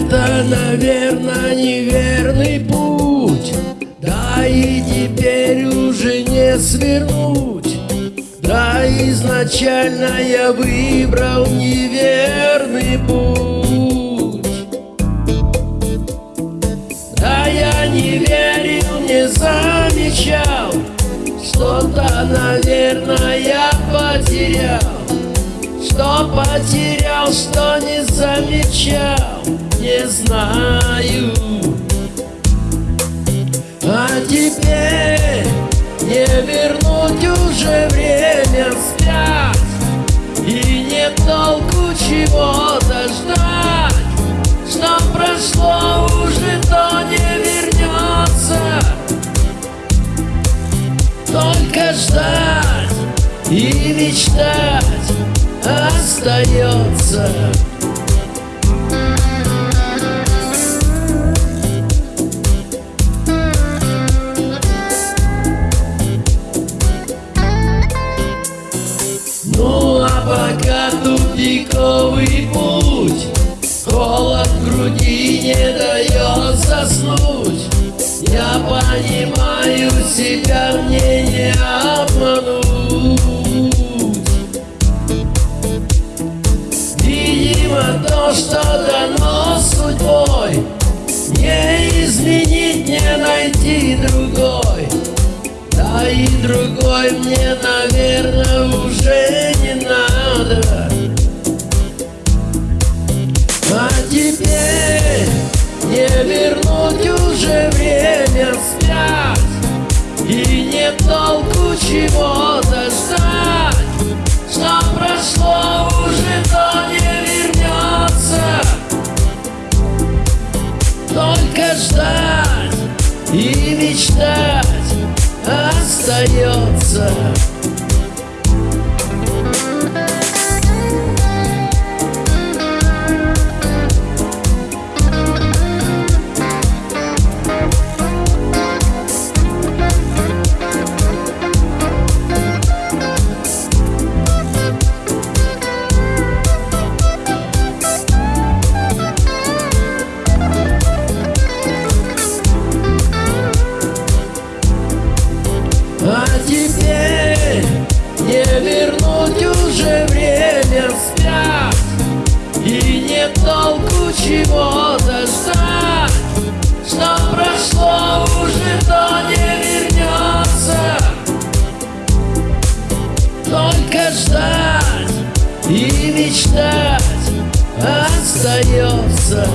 наверное, неверный путь. Да и теперь уже не свернуть. Да изначально я выбрал неверный путь. Да я не верил, не замечал Что-то, наверное, я потерял Что потерял, что не замечал Не знаю. А теперь не вернуть уже время вспять И не толку чего-то ждать Что прошло уже, то не вернется. Только ждать и мечтать остается. Ну а пока тупиковый путь Холод в груди не дает заснуть. Я понимаю себя, что дано судьбой. Не изменить, не найти другой. Да и другой мне, наверное, уже не надо. А теперь не вернуть уже время вспять И не толку чего-то ждать Что прошло Только ждать и мечтать остается теперь не вернуть уже время вспять И не толку чего-то ждать Что прошло уже, то не вернется. Только ждать и мечтать остается